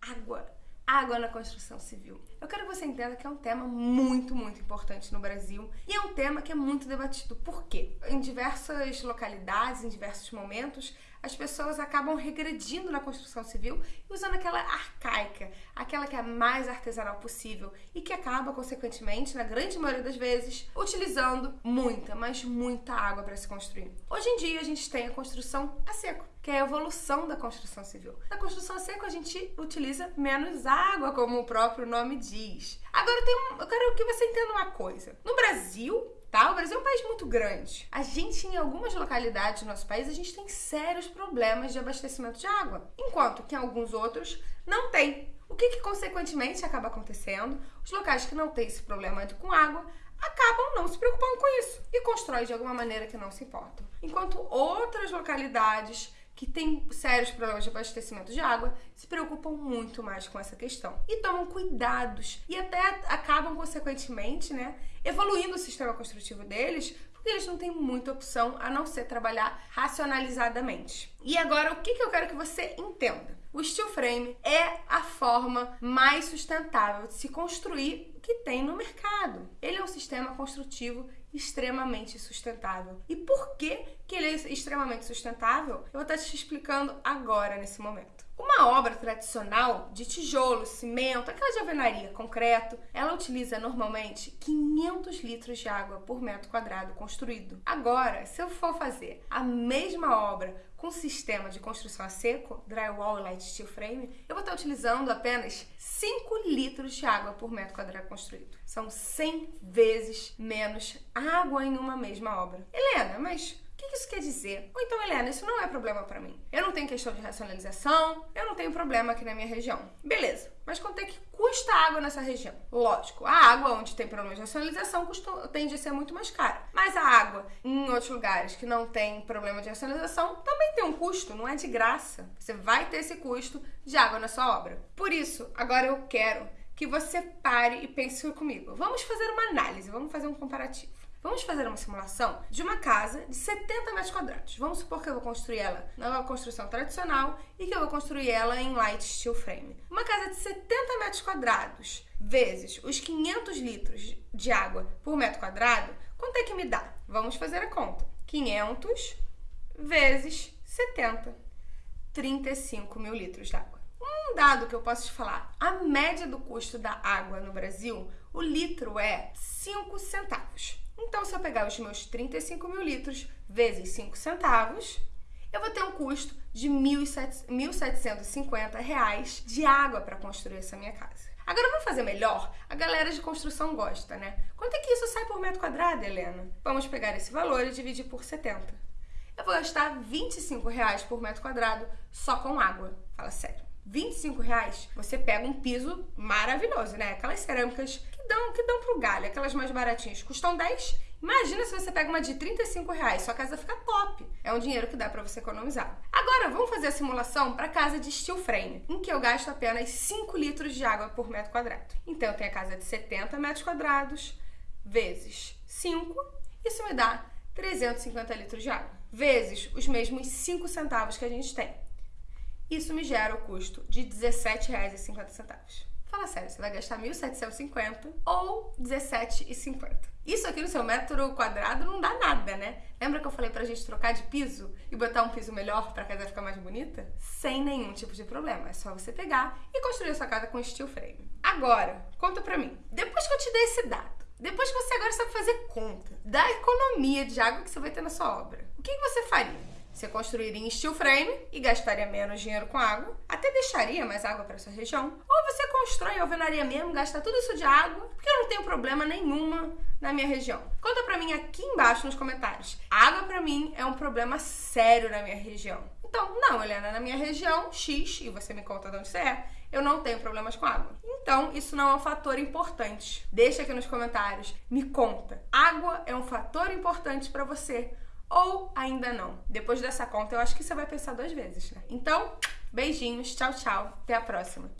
Água água na construção civil. Eu quero que você entenda que é um tema muito, muito importante no Brasil e é um tema que é muito debatido. Por quê? Em diversas localidades, em diversos momentos, as pessoas acabam regredindo na construção civil e usando aquela arcaica, aquela que é a mais artesanal possível e que acaba, consequentemente, na grande maioria das vezes, utilizando muita, mas muita água para se construir. Hoje em dia, a gente tem a construção a seco que é a evolução da construção civil. Na construção a seco a gente utiliza menos água, como o próprio nome diz. Agora tem um, eu quero que você entenda uma coisa. No Brasil, tá? O Brasil é um país muito grande. A gente, em algumas localidades do nosso país, a gente tem sérios problemas de abastecimento de água, enquanto que em alguns outros não tem. O que, que consequentemente acaba acontecendo? Os locais que não têm esse problema com água acabam não se preocupando com isso e constroem de alguma maneira que não se importam. Enquanto outras localidades que têm sérios problemas de abastecimento de água se preocupam muito mais com essa questão e tomam cuidados e até acabam consequentemente, né, evoluindo o sistema construtivo deles, porque eles não têm muita opção a não ser trabalhar racionalizadamente. E agora o que, que eu quero que você entenda? O steel frame é a forma mais sustentável de se construir que tem no mercado. Ele é um sistema construtivo extremamente sustentável. E por que, que ele é extremamente sustentável? Eu vou estar te explicando agora, nesse momento. Uma obra tradicional de tijolo, cimento, aquela de alvenaria, concreto, ela utiliza normalmente 500 litros de água por metro quadrado construído. Agora, se eu for fazer a mesma obra com sistema de construção a seco, drywall e light steel frame, eu vou estar utilizando apenas 5 litros de água por metro quadrado construído. São 100 vezes menos água em uma mesma obra. Helena, mas o que isso quer dizer? Ou então, Helena, isso não é problema para mim. Eu não tenho questão de racionalização, eu não tenho problema aqui na minha região. Beleza, mas quanto é que custa água nessa região? Lógico, a água onde tem problemas de racionalização custa, tende a ser muito mais cara. Mas a água em outros lugares que não tem problema de racionalização também tem um custo, não é de graça. Você vai ter esse custo de água na sua obra. Por isso, agora eu quero que você pare e pense comigo. Vamos fazer uma análise, vamos fazer um comparativo. Vamos fazer uma simulação de uma casa de 70 metros quadrados. Vamos supor que eu vou construir ela na construção tradicional e que eu vou construir ela em light steel frame. Uma casa de 70 metros quadrados vezes os 500 litros de água por metro quadrado, quanto é que me dá? Vamos fazer a conta. 500 vezes 70. 35 mil litros de água. Um dado que eu posso te falar: a média do custo da água no Brasil, o litro é 5 centavos. Então, se eu pegar os meus 35 mil litros vezes 5 centavos, eu vou ter um custo de 1.750 reais de água para construir essa minha casa. Agora vamos fazer melhor? A galera de construção gosta, né? Quanto é que isso sai por metro quadrado, Helena? Vamos pegar esse valor e dividir por 70. Eu vou gastar 25 reais por metro quadrado só com água. Fala sério. 25 reais, você pega um piso maravilhoso, né? Aquelas cerâmicas que dão, que dão pro galho, aquelas mais baratinhas, custam 10. Imagina se você pega uma de 35 reais, sua casa fica top. É um dinheiro que dá para você economizar. Agora, vamos fazer a simulação para casa de steel frame, em que eu gasto apenas 5 litros de água por metro quadrado. Então, eu tenho a casa de 70 metros quadrados, vezes 5, isso me dá 350 litros de água, vezes os mesmos 5 centavos que a gente tem. Isso me gera o custo de R$ 17,50. Fala sério, você vai gastar 1.750 ou 17,50. Isso aqui no seu metro quadrado não dá nada, né? Lembra que eu falei pra gente trocar de piso e botar um piso melhor pra casa ficar mais bonita? Sem nenhum tipo de problema. É só você pegar e construir a sua casa com steel frame. Agora, conta pra mim. Depois que eu te dei esse dado, depois que você agora sabe fazer conta da economia de água que você vai ter na sua obra, o que você faria? Você construiria em steel frame e gastaria menos dinheiro com água, até deixaria mais água para sua região. Ou você constrói alvenaria mesmo, gasta tudo isso de água, porque eu não tenho problema nenhuma na minha região. Conta para mim aqui embaixo nos comentários. Água para mim é um problema sério na minha região. Então, não, Helena, na minha região X, e você me conta de onde você é, eu não tenho problemas com água. Então, isso não é um fator importante. Deixa aqui nos comentários, me conta. Água é um fator importante para você ou ainda não. Depois dessa conta, eu acho que você vai pensar duas vezes, né? Então, beijinhos, tchau, tchau, até a próxima.